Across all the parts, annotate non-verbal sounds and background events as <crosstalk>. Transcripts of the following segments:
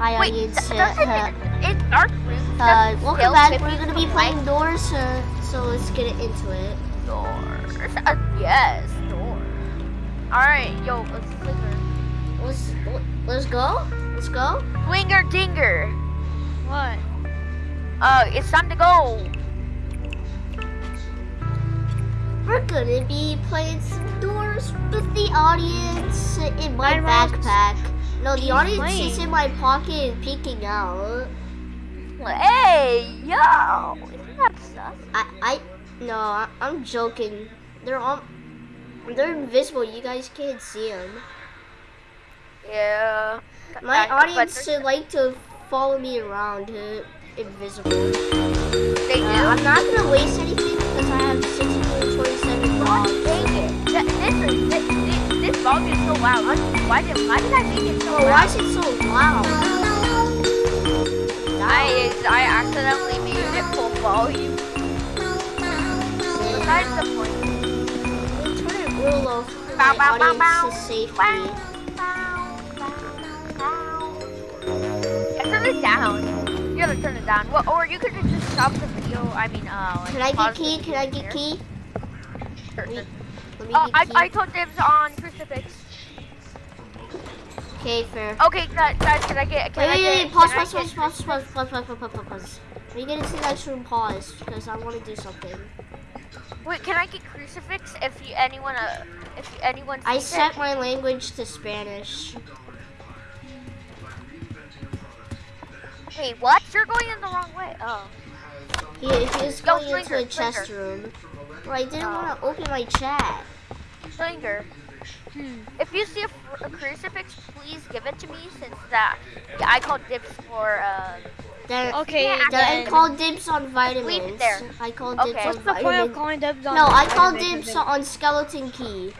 Hi Wait, Uh, doesn't uh, it, Rooms, uh, welcome back. We're gonna be playing like doors, uh, so let's get it into it. doors? Uh, yes, door. Alright, yo, let's flicker. Let's let's go. Let's go. Winger dinger. What? Uh, it's time to go. We're gonna be playing some doors with the audience in my backpack. No, the audience playing. is in my pocket and peeking out. Hey, yo. Isn't that sus? I I no, I, I'm joking. They're all, They're invisible. You guys can't see them. Yeah. My but audience would like to follow me around, uh, invisible. They do? Uh, I'm not gonna waste anything because I have 627 God dogs. dang it. Th- This is, this, this, this is so loud. Why did, why did I make it so Oh, why is it so loud? I, I accidentally made it full volume. Besides the point. Turn it real low for Bow, my bow, bow, safety. Yeah, turn it down. You gotta turn it down. Well, or you could just stop the video. I mean, uh, like Can I get key? Can I get here. key? Sure, Let me, sure. Uh, I. I told dibs on crucifix. Okay, fair. Okay, guys, can I get? Can Wait, I wait, get? wait, pause, pause, pause, pause, pause, pause, pause, pause, pause, pause, pause. Get into the next room, pause, because I want to do something. Wait, can I get crucifix if you anyone uh if you, anyone I set it? my language to Spanish. Wait, what? You're going in the wrong way. Oh. He, he was Yo, going into a chest room. But I didn't Oh. want to open my chat. Slinger, Hmm. if you see a, a crucifix, please give it to me since that yeah, I called dibs for uh Then, Okay, Yeah, then I then. called dibs on Leave vitamins. it there. I called Okay. dibs What's on What's the point of calling dibs on No, I called dibs if on skeleton key.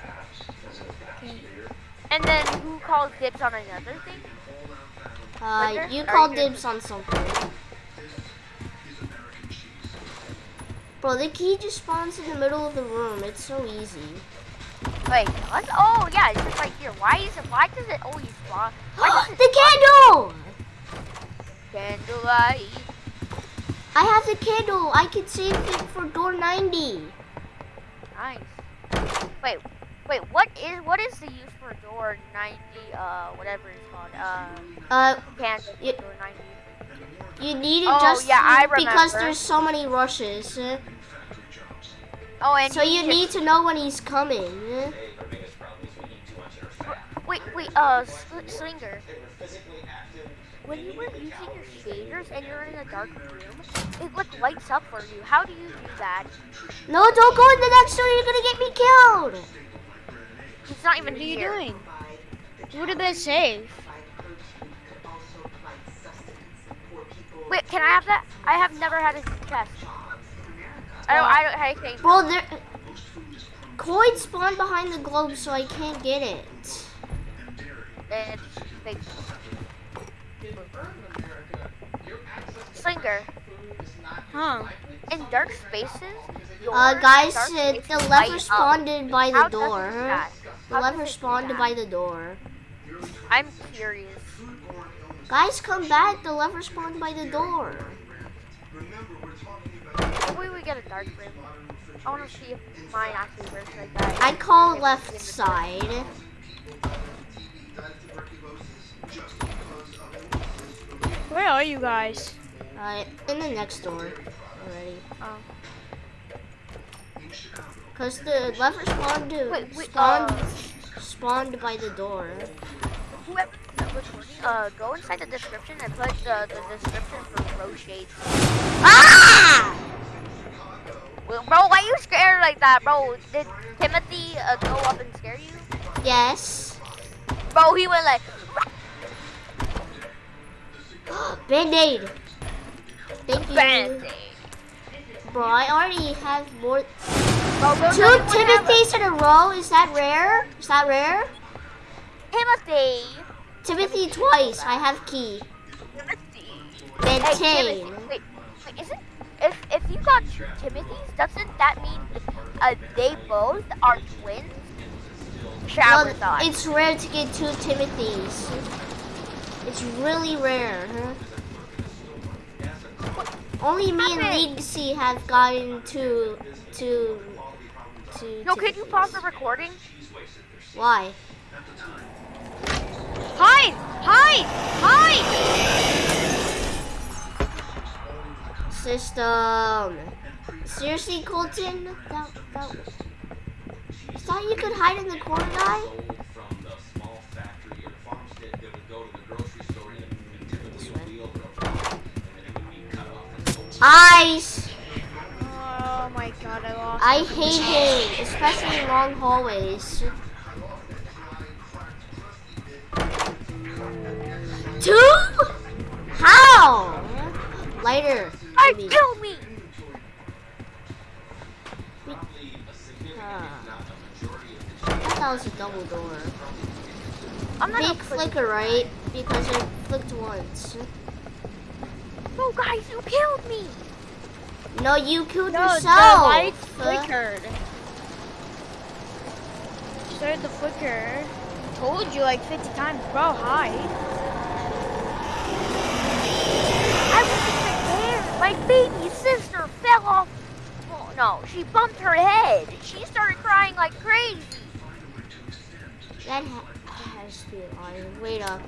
and then who calls dibs on another thing? Uh, Slinger? you Are called you- dibs on something. Bro, the key just spawns in the middle of the room. It's so easy. Wait, what? Oh yeah, it's just right here. Why is it? Why does it always spawn? <gasps> The candle! candlelight? I have the candle. I can save it for door 90. Nice. Wait, wait. What is what is the use for door ninety? Uh, whatever it's called. Uh, Uh, candle door ninety. You need it Oh, just yeah, I because there's so many rushes. Oh, and So you need to know when he's coming. Wait, wait. Uh, sl- slinger. When you were using your shaders and you're in a dark room, it like lights up for you. How do you do that? No, don't go in the next door. You're gonna get me killed. It's not even What are you here. doing? What did they save? Wait, can I have that? I have never had a chest. I don't. I don't. I think. Bro, there. Coin spawned behind the globe, so I can't get it. It's big. Slinger. Huh? In dark spaces. Uh, guys, dark uh, spaces the light lever spawned by the How door. The How lever does it do spawned by the door. I'm curious. Guys, come back. The lever spawned by the door. Maybe we get a dark room. I want to see if mine actually works like that. I call left side. Where are you guys? Uh, in the next door already. Oh. Cause the lever spawned Wait, wait, spawned uh, spawned by the door. whoever that was recording, uh, go inside the description and put the, the description for pro shades. Ah! Well, bro, why you scared like that, bro? Did Timothy uh, go up and scare you? Yes. Bro, he went like, <gasps> Band-aid. Thank you. band Bro, I already have more. Bro, bro, Two Timothys in a row. Is that rare? Is that rare? Timothy. Timothy twice. I have key. Timothy. Then Hey, Wait, wait, isn't if if you got two Timothys, doesn't that mean uh, they both are twins? Well, Shower thought. it's rare to get two Timothys. It's really rare, huh? Only me and? Legacy have gotten to to to. No, can you pause the recording? Why? Hide! Hide! Hide! System. Seriously, Colton? That, that, is that you could hide in the corner, guy? from the small factory or farmstead that would go to the grocery store and typically wheel and then it would be cut off and sold. Ice! Oh my god, I lost. I hate him, especially in long hallways. Two? How? Lighter. I maybe. kill me. Uh, I thought that was a double door. I'm not Big flicker, right? Because I flicked once. No, guys, you killed me. No, you killed No, the yourself. light Uh, flickered. Started the flicker. Told you like 50 times, bro. Hide. I wasn't there. My baby sister fell off. Oh, no, she bumped her head. She started crying like crazy. That ha has to be on. Wait up.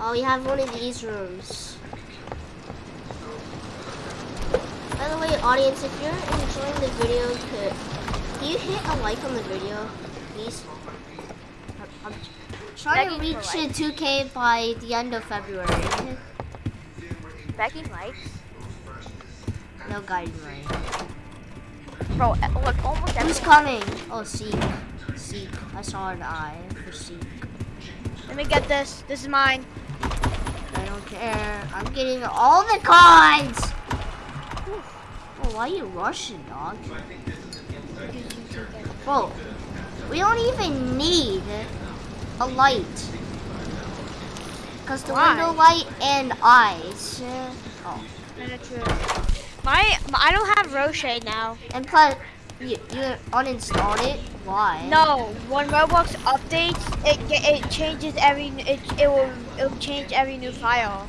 Oh, we have one of these rooms. By the way, audience, if you're enjoying the video, could you hit a like on the video, please? I'm, trying to reach for 2K by the end of February. Begging likes. No guiding right. Bro, uh, look, almost Who's everyone. coming? Oh, Seek. Seek. I saw an eye for Seek. Let me get this. This is mine. I don't care. I'm getting all the cards. Oh, why you rushing, dog? Bro, we don't even need a light. Cause the Why? window light and eyes. Oh, My, my I don't have Roche now. and plus, you, you uninstalled it. Why? No, when Roblox updates, it it changes every it it will it will change every new file.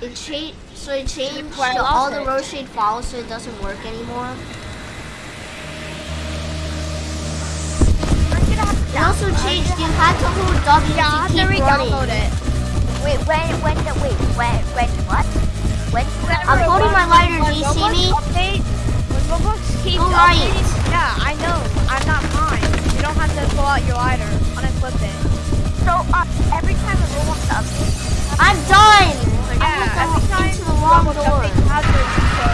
It changed. So it changed Why I to all the lost ReShade files, so it doesn't work anymore. I'm gonna have to It also changed. You had to hold W Yeah, to keep running. it. Wait, when, when, the, wait, when, when, what? When I'm holding my lighter. Do you see me? Update, when Roblox keeps Go right. yeah, I know. I'm not fine. You don't have to pull out your lighter. Unequip it. So, uh, every time a Roblox update, I'm done. Yeah, I'm every time into the wrong Roblox door. updates,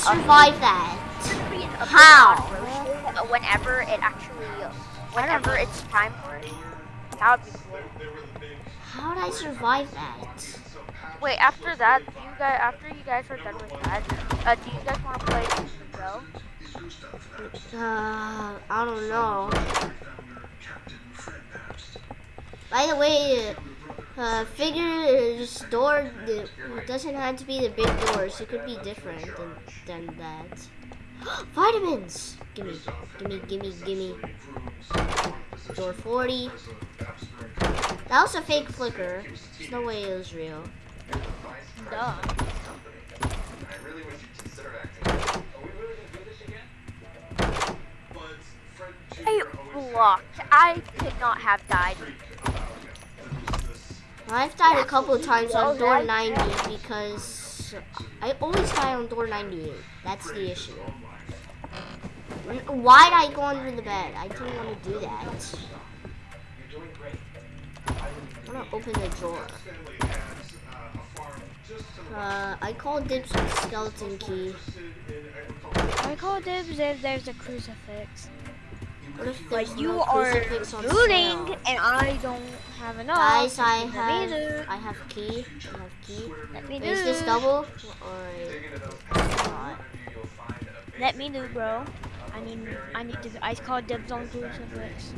survive that? Should be an update How? Whenever it actually, whenever it's time for it. That would be cool. How would I survive that? Wait, after that, do you guys, after you guys are done with that, uh, do you guys want to play Go? Uh, I don't know. By the way, uh, figures door doesn't have to be the big doors. It could be different than, than that. <gasps> Vitamins! Gimme, gimme, gimme, gimme. Door 40. That was a fake flicker. There's no way it was real. Duh. I blocked. I could not have died. I've died a couple of times on door 90 because I always die on door 98. That's the issue. Why'd I go under the bed? I didn't want to do that. I'm gonna open the drawer. Uh, I called dibs on skeleton key. I call dibs if there's a crucifix. What if there's But you are looting, and I don't have enough. Guys, I have. I have key. I have key. Let me Is this double or not? Let me loot, bro. I need, I need to. I call dibs on crucifix.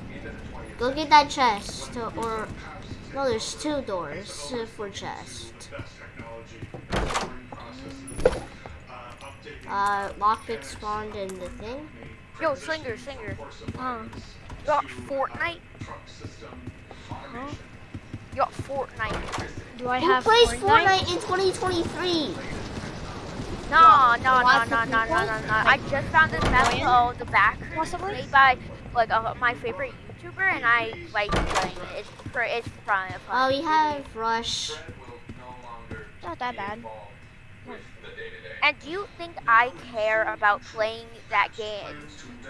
Go get that chest, or no, there's two doors for chest. Uh, lockpick spawned in the thing. Yo, Slinger, Slinger. Huh? You got Fortnite? Huh? You got Fortnite. Do I Who have plays Fortnite? Fortnite in 2023? No, no, no, lots no, of no, no, no, no. I just found this map Million? called The Back Possibly? made by like uh, my favorite YouTuber, and I like playing it. It's for it's fun. fun. Oh, we have Rush. Not that bad. And do you think I care about playing that game,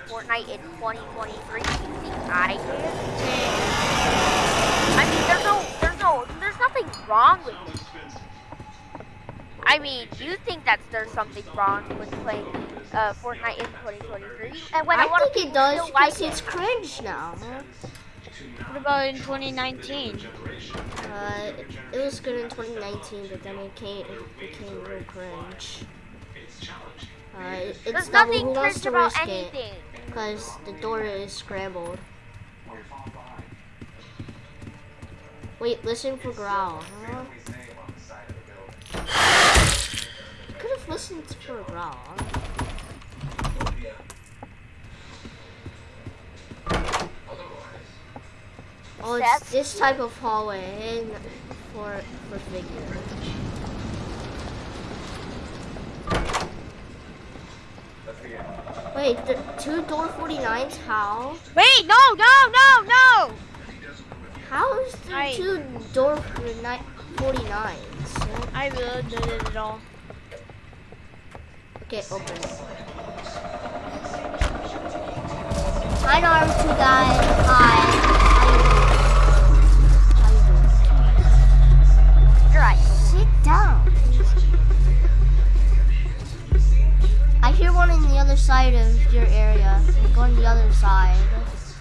Fortnite in 2023? Do you think I care? I mean, there's no, there's no, there's nothing wrong with it. I mean, do you think that there's something wrong with playing uh, Fortnite in 2023? And when a I lot think it does still like because it's cringe now. What about in 2019? Uh, it was good in 2019, but then it came, it became real cringe. Uh, it's There's nothing wants about risk anything. Because the door is scrambled. Wait, listen for growl, huh? Could have listened for a growl. Oh, it's this type of hallway and for for figure. Wait, the two door 49s, how? Wait, no, no, no, no! How is there Right. two door 49s? I really did it at all. Okay, open. Hi, Naruto guy. Hear one in the other side of your area. I'm going the other side.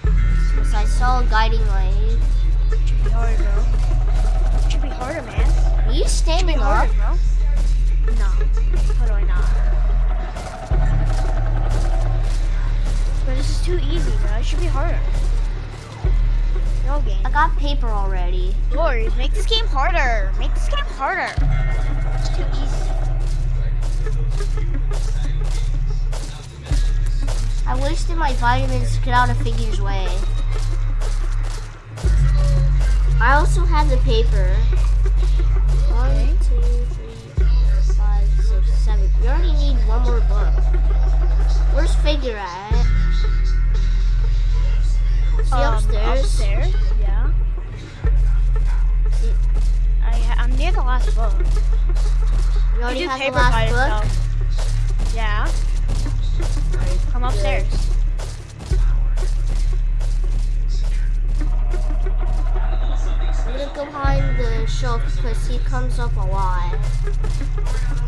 Because I saw a guiding light. Should be harder, bro. Should be harder, man. Are you standing up? Harder, bro. No. How do I not? But this is too easy, bro. It should be harder. No game. I got paper already. Lord, make this game harder. Make this game harder. It's too easy. I wasted my vitamins to get out of Figure's way. I also have the paper. One, two, three, four, five, six, seven. We already need one more book. Where's Figure at? Is he Um, upstairs? Upstairs, yeah. I, I'm near the last book. You You already do have the paper by last book? yourself. Good. upstairs. I'm gonna go behind the shelf because he comes up a lot.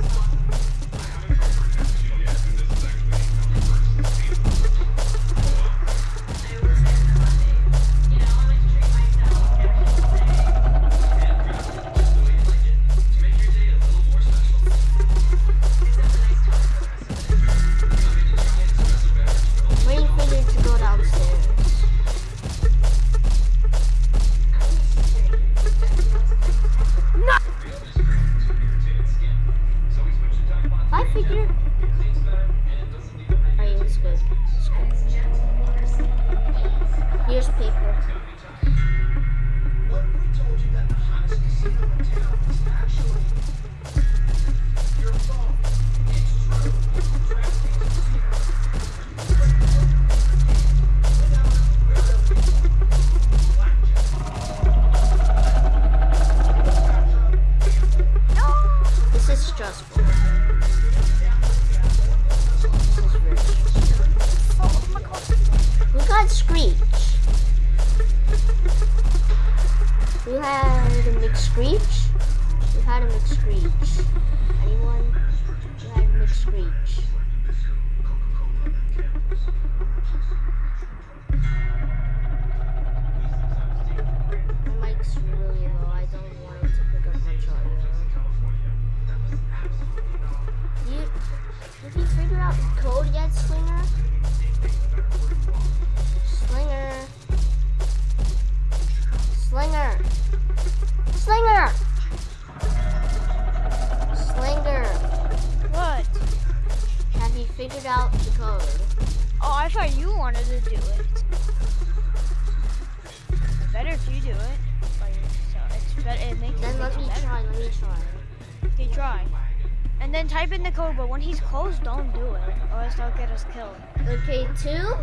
Else they'll get us killed. Okay, two?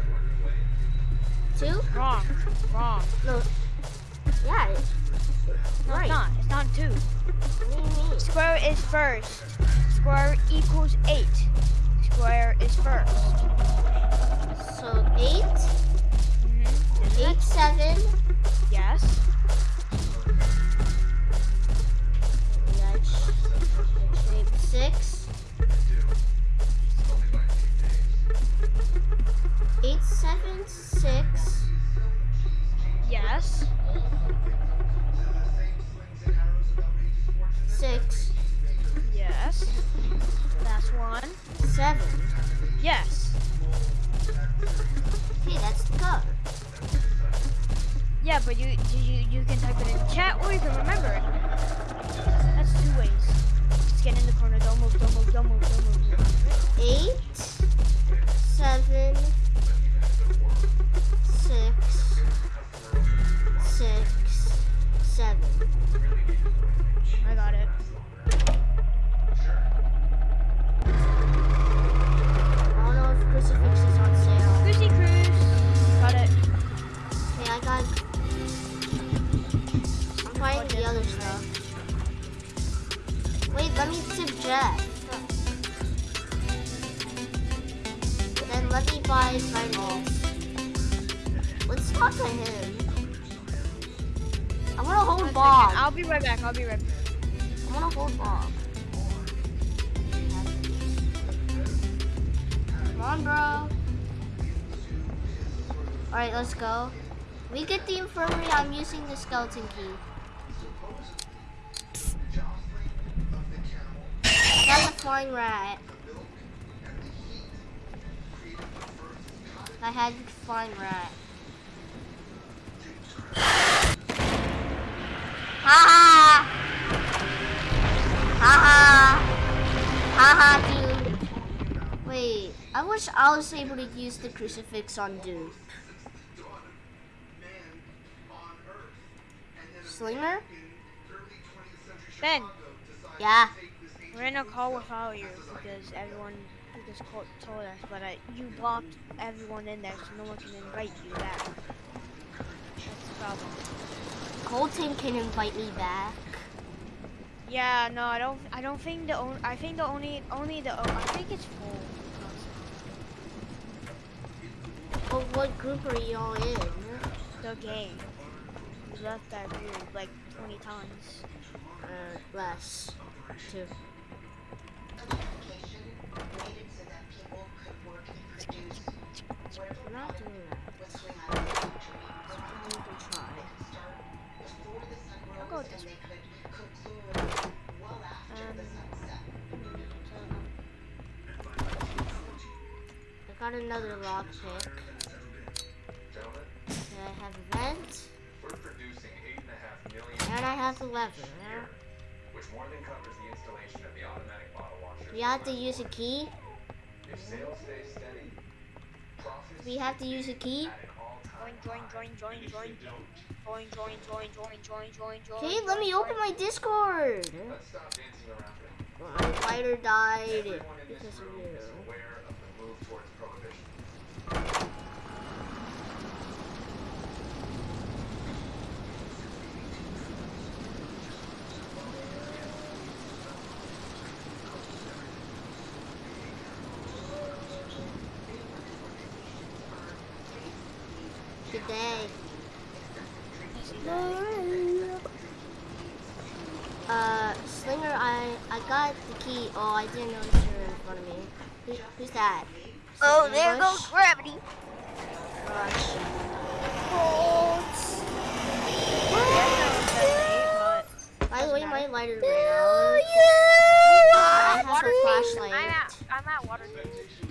Two? Wrong. Wrong. No. Yeah. it's- No, right. it's not. It's not two. What do you mean? Square is first. Square equals eight. Square is first. So eight, Mm-hmm. eight, seven. Yes. Eight, six. Seven, six. Yes. Six, Yes. That's one. seven. Yes. Okay, that's the code. Yeah, but you you you can type it in chat or you can remember it. That's two ways. Just get in the corner. Don't move. Don't move. Don't move. Don't move. Eight, Alright, let's go. We get the infirmary. I'm using the skeleton key. Got the flying rat. I had the flying rat. Ha ha! Haha! Haha, dude. Wait, I wish I was able to use the crucifix on Duke. Slinger? Ben, Yeah. we're in a call without you because everyone just called, told us, but I, you blocked everyone in there, so no one can invite you back. That's the problem. Colton can invite me back. Yeah, no, I don't. I don't think the. On, I think the only, only the. Oh, I think it's full. But what group are y'all in? The game. Left that group like 20 times. Uh, less. Two. I'm not doing that. You can try. I'll go this one. I got another lockpick. I have a vent, we're and a half million and I have the lever. which more than covers the installation of the automatic bottle washer. We have to use a key. If sales stay steady, profits We have to use a key. at an all-time Join, join, join, join, join. Join, join, join, join, join, join, join. Okay, let me open my Discord. Let's stop dancing around it. My lighter died Everyone in this because of room you. is aware of the move towards prohibition. Good day. Uh, Slinger, I I got the key. Oh, I didn't notice you were in front of me. Who, who's that? Oh, Is there ambush? goes gravity. Rush. By the way, my lighter ran out. I have Water a flashlight. I'm at, I'm at water team.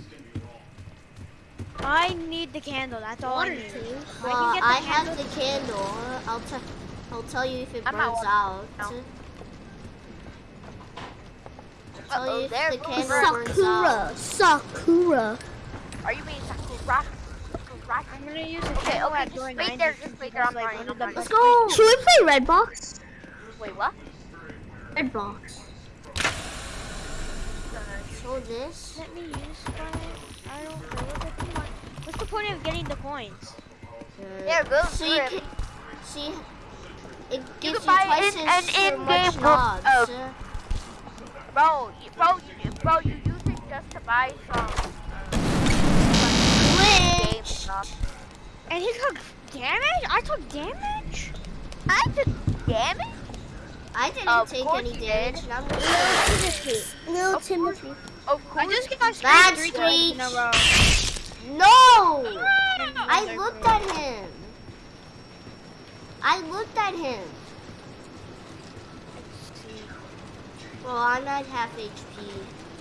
I need the candle. That's all I need. team. I can get the I have the candle. I'll tell. I'll tell you if it I'm burns wa- out. no. I'll tell Uh-oh, you the goes candle burns out. Sakura. Are you being Sakura? rock. rock. I'm gonna use the Okay, candle okay, just wait 90 there, just wait there, I'm like, running, I'm the. Let's best go. Should we play Redbox? Wait, what? Redbox. So this. Let me use my. I don't know what the point. What's the point of getting the coins? Uh, There, go So you can see. It gives you, can buy twice an- as an much in-game book uh, Bro, you, bro, you, bro, you use it just to buy some game Glitch. stuff. And he took damage? I took damage? I took damage? I didn't Of take any damage. did. and I'm gonna Little Of course. Timothy. Of I just got Bad three times in a row. No! And I looked at him. I looked at him. Well, I'm at half HP.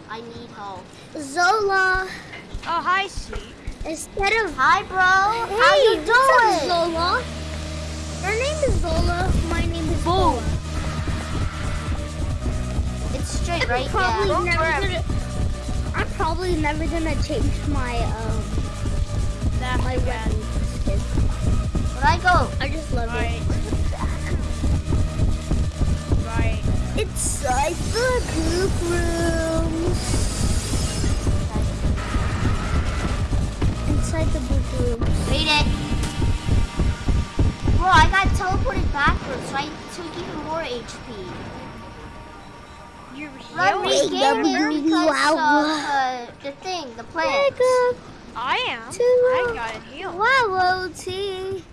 I need help. Zola. Oh, hi, sweet. Instead of Hi, bro. How Hey, you what's up, doing? Zola? Her name is Zola. My name is Boom. Zola. It's straight, I'm right? probably Yeah. never Where? gonna. I'm probably never gonna change my um That's my bad. weapon skin. Where'd I go? I just love Right. it. Right. Inside the group rooms. Inside the group rooms. Read it. Bro, I got teleported backwards, so I took even more HP. You I'm healed? regaining it because Wow. of uh, the thing, the plant. Wake up I am. I got it healed. Wallow tea.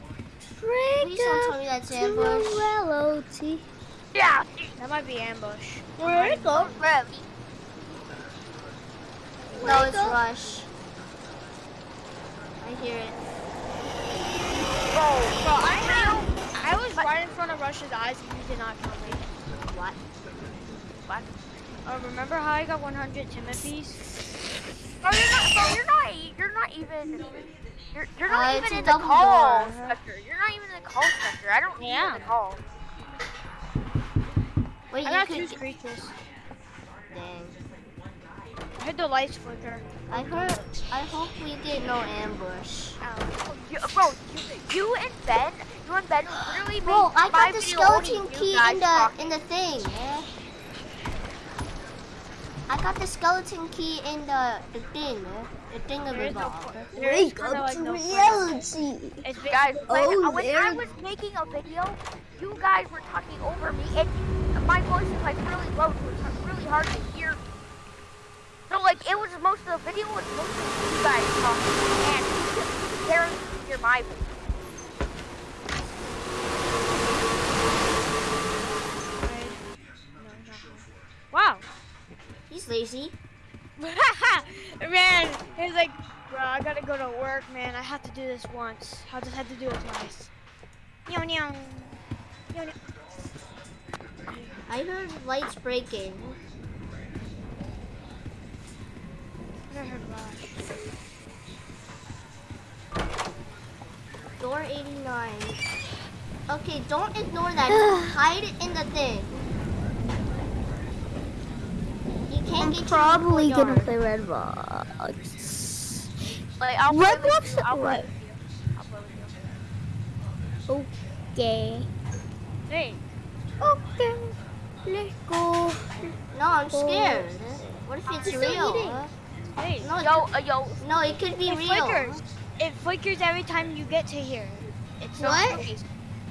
Wake Please don't tell up me that's ambush. Wallow tea. Yeah. That might be ambush. Wake up. Really? No, it's rush. I hear it. Bro, Bro, I have. I was right in front of Rush's eyes and he did not kill me. What? What? Oh, remember how I got 100 Timothy's? Bro, you're not, bro, you're not, you're not even, you're, you're Uh, not it's even in the call door. sector. You're not even in the call sector. I don't need Yeah. in the call. Wait, I you got could. two get- screeches. Dang. I heard the lights flicker. I heard. I hope we get no ambush. Um, you, bro, you, you and Ben, you and Ben literally Bro, made I got the skeleton key in the talking. in the thing. Yeah. I got the skeleton key in the the thing. Yeah? The thing of There is the no ball. point. There is Wake kinda up like to no reality. It's Guys, basically- when, Oh, uh, when I was making a video, you guys were talking over me, and my voice is like really low, so it's really hard to hear. So like, it was most of the video was mostly you guys talking, and you could barely hear my voice. Right. No, nothing. Wow. He's lazy. <laughs> man, he's like, bro, I gotta go to work, man. I have to do this once. I just had to do it twice. Meow, meow. Meow, meow. I heard lights breaking. I heard Rush. Door 89. Okay, don't ignore that. <sighs> Hide it in the thing. You can't I'm get probably in the gonna courtyard. play Redbox. Like, I'll play with I'll play What? with you. I'll play with you. Okay. Hey, Okay. Let's go. No, I'm scared. What if it's still real? eating. hey. No, Yo, uh, yo, no, it could be It real. flickers. It flickers every time you get to here. It's so What? spooky.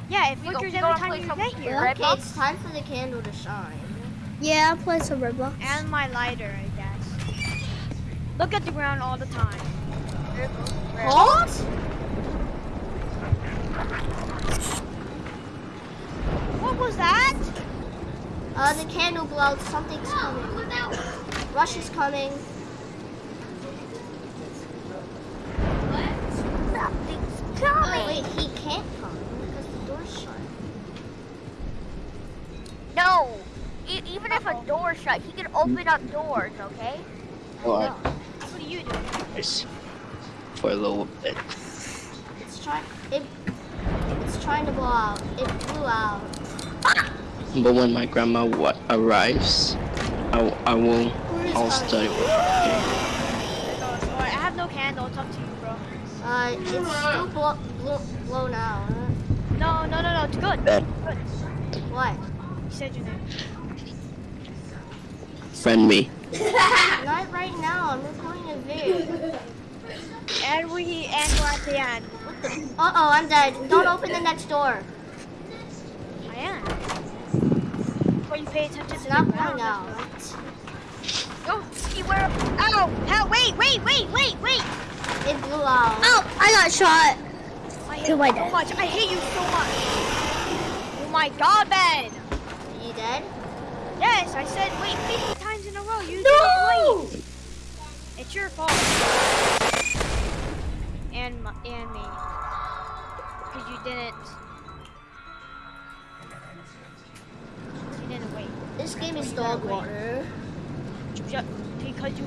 Yeah, it We go- flickers every time you some get here. Red Okay, Box? it's time for the candle to shine. Yeah, I'll play some Roblox. And my lighter, I guess. Look at the ground all the time. there goes Red. Halt? What was that? Uh, the candle blew out. Something's coming. Rush is coming. What? Something's Oh, coming. wait, he can't come because the door's shut. No, e- even if a door's shut, he can open up doors, okay? Alright, What do you do? guys. For a little bit. It's trying. It. It's trying to blow out. It blew out. But when my grandma wa- arrives, I, w- I will. Who is I'll study with her. I have no candle. candle. It's up to you, bro. Uh, it's still blow, blow, blown out. huh? No, no, no, no. It's good. Bed. Good. What? You said your name. Friend me. <laughs> Not right now. I'm recording a video. And we and we're at the end. Uh oh, I'm dead. Don't open the next door. I am. Before you pay attention to not ground. out. Right? Oh, beware. Ow! Hell, wait, wait, wait, wait, wait. It blew out. Oh, I got shot. I hate you so much. I hate you so much. Oh my god, Ben. Are you dead? Yes, I said wait 50 times in a row. You No! didn't wait. It's your fault. And my, and me. Because you didn't. This game is dog water. Because you